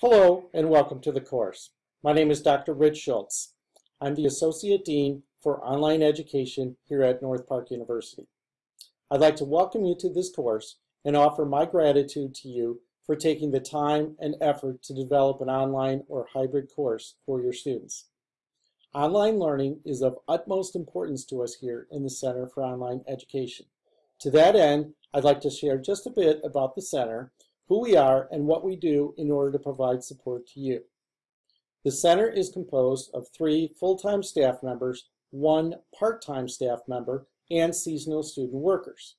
Hello and welcome to the course. My name is Dr. Rich Schultz. I'm the Associate Dean for Online Education here at North Park University. I'd like to welcome you to this course and offer my gratitude to you for taking the time and effort to develop an online or hybrid course for your students. Online learning is of utmost importance to us here in the Center for Online Education. To that end, I'd like to share just a bit about the center who we are, and what we do in order to provide support to you. The center is composed of three full-time staff members, one part-time staff member, and seasonal student workers.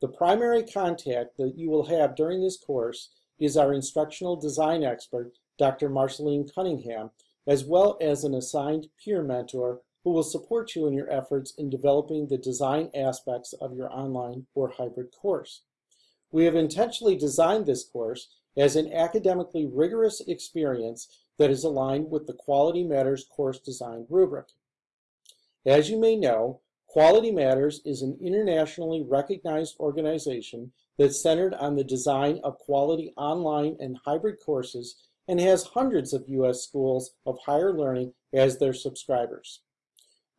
The primary contact that you will have during this course is our instructional design expert, Dr. Marceline Cunningham, as well as an assigned peer mentor who will support you in your efforts in developing the design aspects of your online or hybrid course. We have intentionally designed this course as an academically rigorous experience that is aligned with the Quality Matters course design rubric. As you may know, Quality Matters is an internationally recognized organization that's centered on the design of quality online and hybrid courses and has hundreds of U.S. schools of higher learning as their subscribers.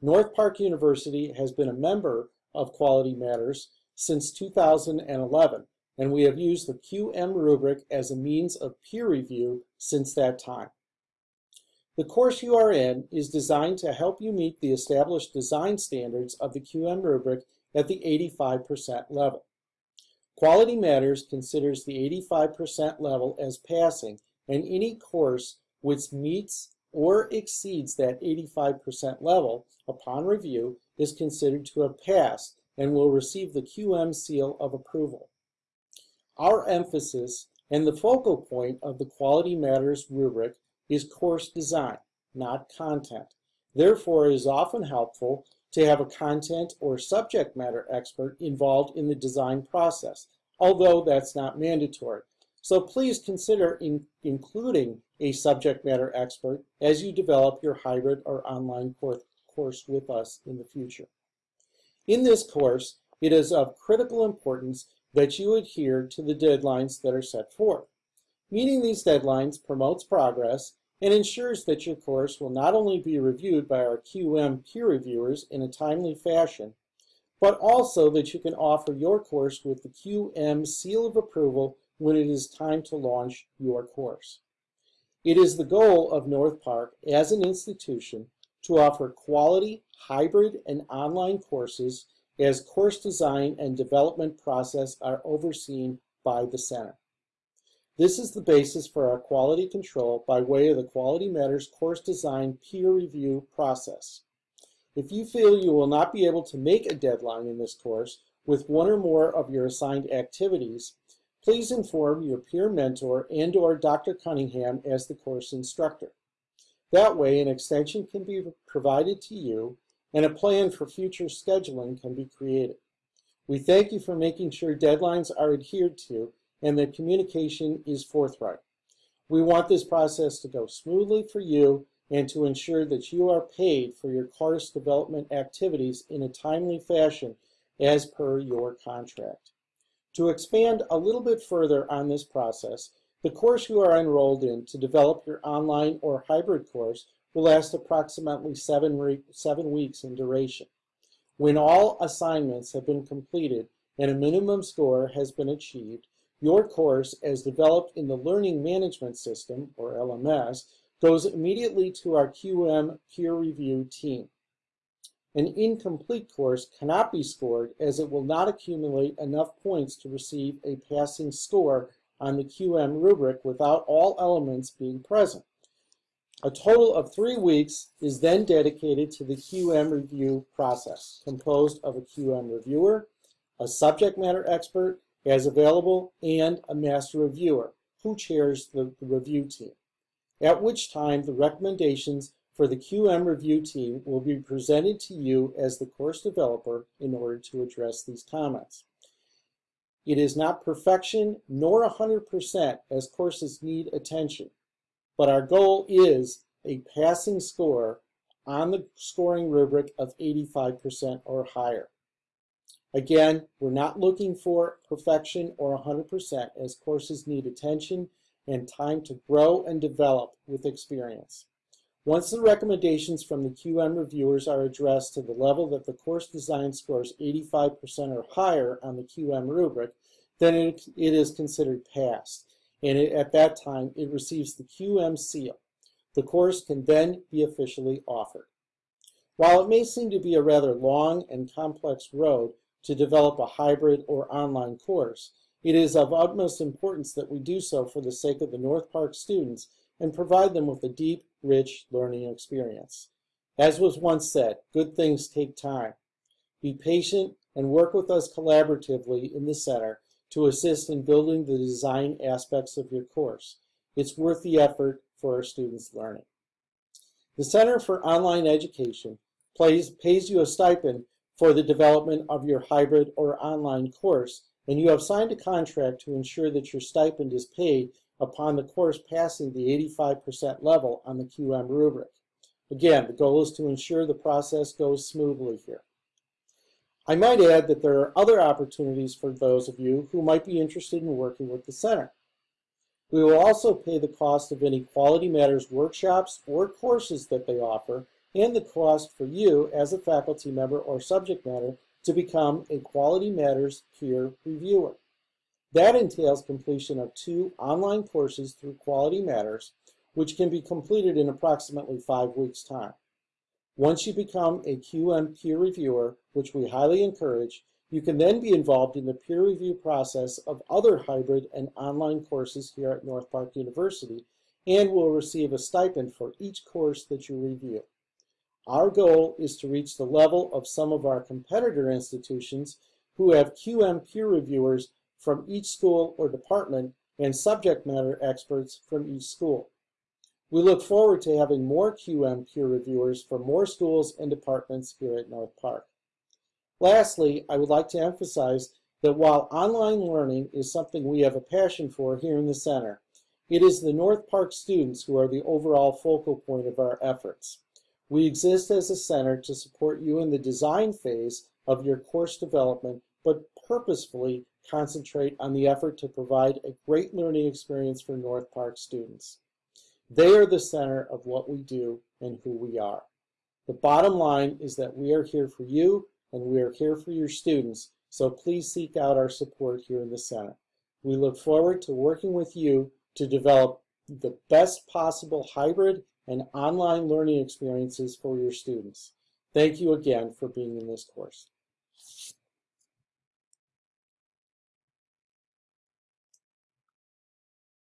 North Park University has been a member of Quality Matters since 2011 and we have used the QM rubric as a means of peer review since that time. The course you are in is designed to help you meet the established design standards of the QM rubric at the 85% level. Quality Matters considers the 85% level as passing, and any course which meets or exceeds that 85% level upon review is considered to have passed and will receive the QM seal of approval. Our emphasis and the focal point of the Quality Matters rubric is course design, not content. Therefore, it is often helpful to have a content or subject matter expert involved in the design process, although that's not mandatory. So please consider in including a subject matter expert as you develop your hybrid or online course with us in the future. In this course, it is of critical importance that you adhere to the deadlines that are set forth. Meeting these deadlines promotes progress and ensures that your course will not only be reviewed by our QM peer reviewers in a timely fashion, but also that you can offer your course with the QM seal of approval when it is time to launch your course. It is the goal of North Park as an institution to offer quality hybrid and online courses as course design and development process are overseen by the center. This is the basis for our quality control by way of the Quality Matters course design peer review process. If you feel you will not be able to make a deadline in this course with one or more of your assigned activities, please inform your peer mentor and or Dr. Cunningham as the course instructor. That way, an extension can be provided to you and a plan for future scheduling can be created. We thank you for making sure deadlines are adhered to and that communication is forthright. We want this process to go smoothly for you and to ensure that you are paid for your course development activities in a timely fashion as per your contract. To expand a little bit further on this process, the course you are enrolled in to develop your online or hybrid course will last approximately seven, seven weeks in duration. When all assignments have been completed and a minimum score has been achieved, your course, as developed in the Learning Management System, or LMS, goes immediately to our QM peer review team. An incomplete course cannot be scored as it will not accumulate enough points to receive a passing score on the QM rubric without all elements being present. A total of three weeks is then dedicated to the QM review process, composed of a QM reviewer, a subject matter expert as available, and a master reviewer who chairs the, the review team, at which time the recommendations for the QM review team will be presented to you as the course developer in order to address these comments. It is not perfection nor 100% as courses need attention but our goal is a passing score on the scoring rubric of 85% or higher. Again, we're not looking for perfection or 100% as courses need attention and time to grow and develop with experience. Once the recommendations from the QM reviewers are addressed to the level that the course design scores 85% or higher on the QM rubric, then it, it is considered passed. And it, at that time, it receives the QM seal. The course can then be officially offered. While it may seem to be a rather long and complex road to develop a hybrid or online course, it is of utmost importance that we do so for the sake of the North Park students and provide them with a deep, rich learning experience. As was once said, good things take time. Be patient and work with us collaboratively in the center to assist in building the design aspects of your course. It's worth the effort for our students' learning. The Center for Online Education pays, pays you a stipend for the development of your hybrid or online course, and you have signed a contract to ensure that your stipend is paid upon the course passing the 85% level on the QM rubric. Again, the goal is to ensure the process goes smoothly here. I might add that there are other opportunities for those of you who might be interested in working with the center. We will also pay the cost of any Quality Matters workshops or courses that they offer and the cost for you as a faculty member or subject matter to become a Quality Matters peer reviewer. That entails completion of two online courses through Quality Matters, which can be completed in approximately five weeks' time. Once you become a QM peer reviewer, which we highly encourage, you can then be involved in the peer review process of other hybrid and online courses here at North Park University and will receive a stipend for each course that you review. Our goal is to reach the level of some of our competitor institutions who have QM peer reviewers from each school or department and subject matter experts from each school. We look forward to having more QM peer reviewers from more schools and departments here at North Park. Lastly, I would like to emphasize that while online learning is something we have a passion for here in the center, it is the North Park students who are the overall focal point of our efforts. We exist as a center to support you in the design phase of your course development, but purposefully concentrate on the effort to provide a great learning experience for North Park students. They are the center of what we do and who we are. The bottom line is that we are here for you and we are here for your students, so please seek out our support here in the center. We look forward to working with you to develop the best possible hybrid and online learning experiences for your students. Thank you again for being in this course.